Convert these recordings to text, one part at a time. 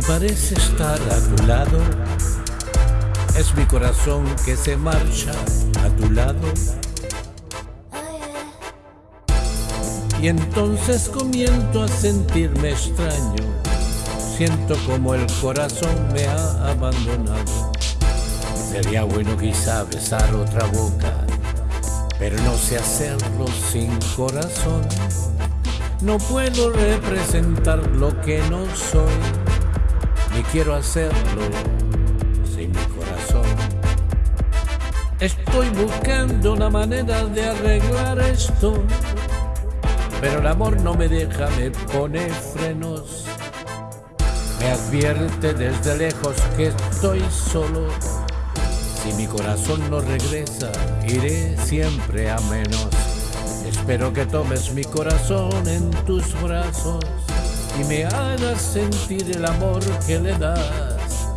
parece estar a tu lado, es mi corazón que se marcha a tu lado. Y entonces comienzo a sentirme extraño, siento como el corazón me ha abandonado. Sería bueno quizá besar otra boca, pero no sé hacerlo sin corazón. No puedo representar lo que no soy, ni quiero hacerlo sin mi corazón. Estoy buscando una manera de arreglar esto, pero el amor no me deja, me pone frenos. Me advierte desde lejos que estoy solo. Si mi corazón no regresa, iré siempre a menos. Espero que tomes mi corazón en tus brazos y me hagas sentir el amor que le das.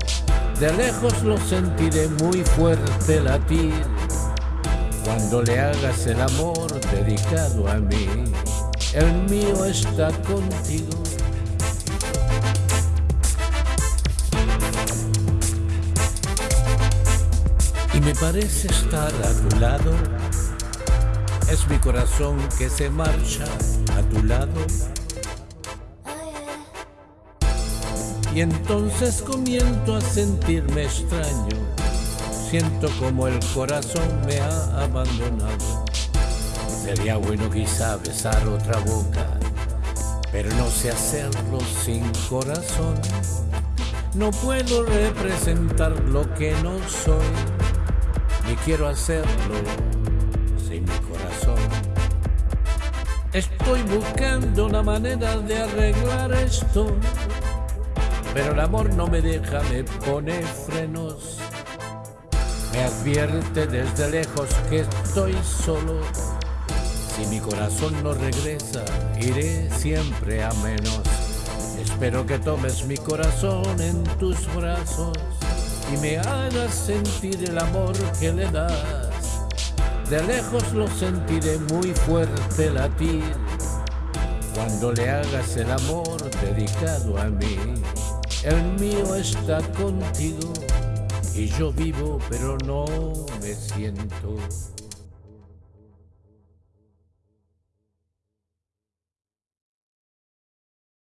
De lejos lo sentiré muy fuerte latir cuando le hagas el amor dedicado a mí. El mío está contigo. Y me parece estar a tu lado es mi corazón que se marcha a tu lado. Y entonces comienzo a sentirme extraño. Siento como el corazón me ha abandonado. Sería bueno quizá besar otra boca, pero no sé hacerlo sin corazón. No puedo representar lo que no soy, ni quiero hacerlo sin mi corazón. Estoy buscando una manera de arreglar esto, pero el amor no me deja, me pone frenos. Me advierte desde lejos que estoy solo. Si mi corazón no regresa, iré siempre a menos. Espero que tomes mi corazón en tus brazos y me hagas sentir el amor que le das. De lejos lo sentiré muy fuerte latir cuando le hagas el amor dedicado a mí. El mío está contigo y yo vivo pero no me siento.